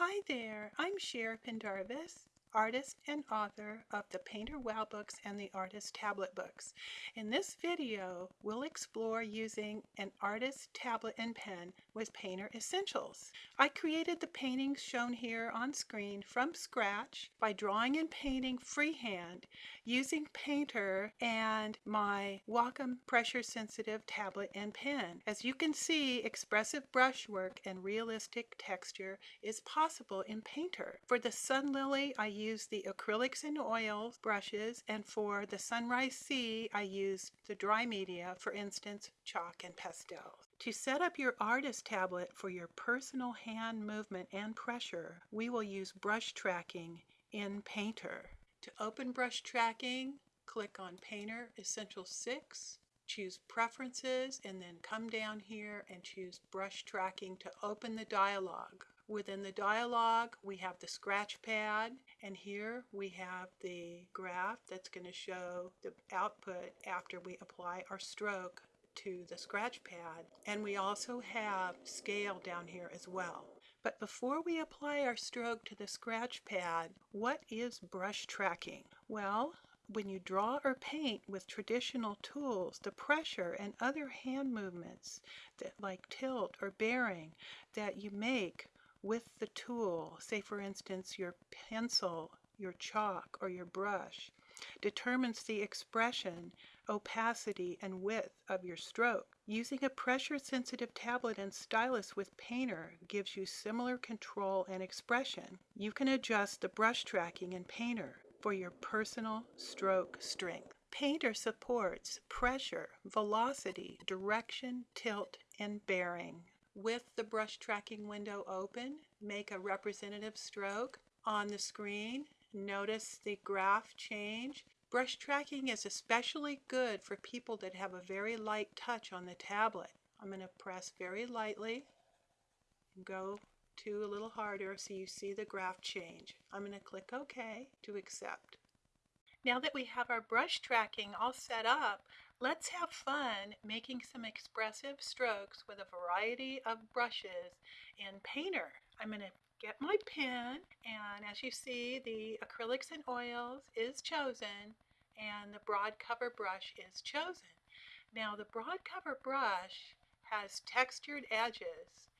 Hi there, I'm Cher Pendarvis, artist and author of the Painter Wow books and the Artist Tablet books. In this video, we'll explore using an artist tablet and pen with Painter Essentials. I created the paintings shown here on screen from scratch by drawing and painting freehand using Painter and my Wacom pressure sensitive tablet and pen. As you can see, expressive brushwork and realistic texture is possible in Painter. For the Sun Lily, I use the acrylics and oils brushes and for the Sunrise Sea I use the dry media, for instance chalk and pastels. To set up your artist tablet for your personal hand movement and pressure, we will use brush tracking in Painter. To open brush tracking, click on Painter Essential 6, choose Preferences, and then come down here and choose Brush Tracking to open the dialog. Within the dialog, we have the scratch pad, and here we have the graph that's going to show the output after we apply our stroke to the scratch pad. And we also have scale down here as well. But before we apply our stroke to the scratch pad, what is brush tracking? Well, when you draw or paint with traditional tools, the pressure and other hand movements that like tilt or bearing that you make with the tool, say for instance your pencil, your chalk, or your brush, determines the expression, opacity, and width of your stroke. Using a pressure-sensitive tablet and stylus with Painter gives you similar control and expression. You can adjust the brush tracking in Painter for your personal stroke strength. Painter supports pressure, velocity, direction, tilt, and bearing. With the brush tracking window open, make a representative stroke on the screen. Notice the graph change. Brush tracking is especially good for people that have a very light touch on the tablet. I'm going to press very lightly and go to a little harder so you see the graph change. I'm going to click OK to accept. Now that we have our brush tracking all set up, let's have fun making some expressive strokes with a variety of brushes in Painter. I'm going to get my pen and as you see the acrylics and oils is chosen and the broad cover brush is chosen. Now the broad cover brush has textured edges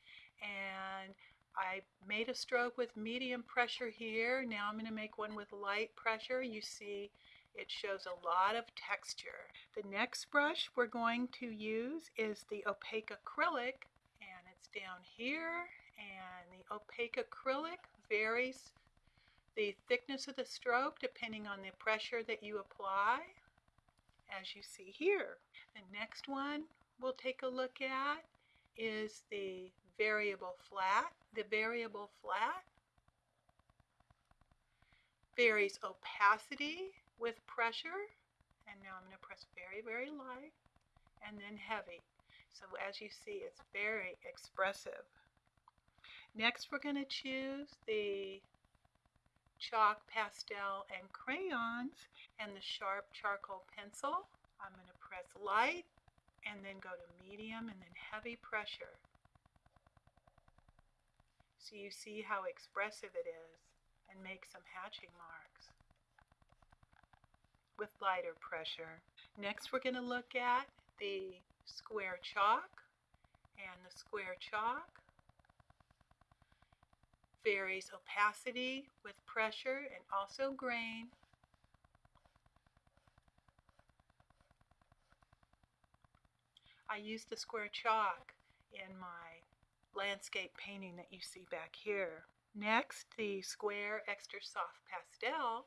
and I made a stroke with medium pressure here. Now I'm going to make one with light pressure. You see it shows a lot of texture. The next brush we're going to use is the opaque acrylic and it's down here and the opaque acrylic varies the thickness of the stroke depending on the pressure that you apply as you see here. The next one we'll take a look at is the variable flat. The variable flat varies opacity with pressure and now I'm going to press very very light and then heavy. So as you see it's very expressive. Next we're going to choose the chalk, pastel, and crayons and the sharp charcoal pencil. I'm going to press light and then go to medium and then heavy pressure. So you see how expressive it is and make some hatching marks with lighter pressure. Next we're going to look at the square chalk and the square chalk varies opacity with pressure and also grain. I use the square chalk in my landscape painting that you see back here. Next, the square extra soft pastel.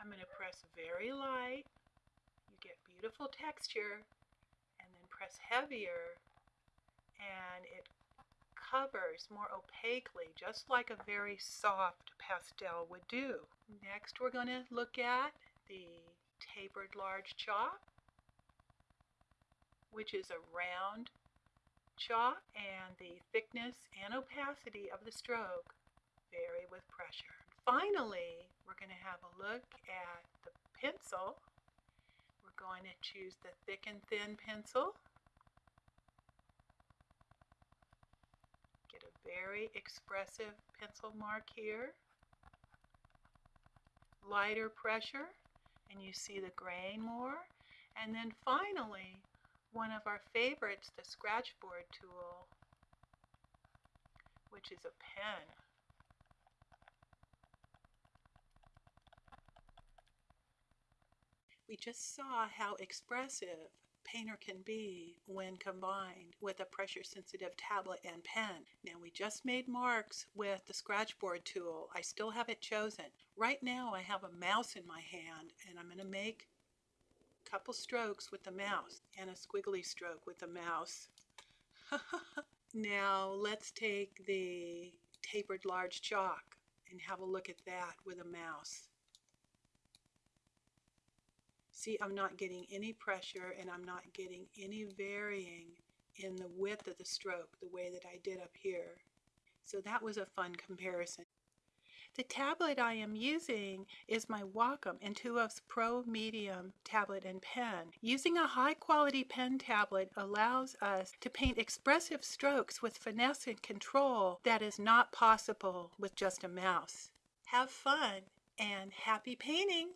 I'm going to press very light. You get beautiful texture and then press heavier and it covers more opaquely just like a very soft pastel would do. Next we're going to look at the tapered large chalk which is a round chalk and the thickness and opacity of the stroke vary with pressure. Finally, we're going to have a look at the pencil. We're going to choose the thick and thin pencil. Get a very expressive pencil mark here. Lighter pressure, and you see the grain more. And then finally, one of our favorites, the scratch board tool, which is a pen. We just saw how expressive Painter can be when combined with a pressure sensitive tablet and pen. Now we just made marks with the scratchboard tool. I still have it chosen. Right now I have a mouse in my hand and I'm going to make a couple strokes with the mouse and a squiggly stroke with the mouse. now let's take the tapered large chalk and have a look at that with a mouse. See, I'm not getting any pressure and I'm not getting any varying in the width of the stroke the way that I did up here. So that was a fun comparison. The tablet I am using is my Wacom Intuos Pro Medium tablet and pen. Using a high quality pen tablet allows us to paint expressive strokes with finesse and control that is not possible with just a mouse. Have fun and happy painting!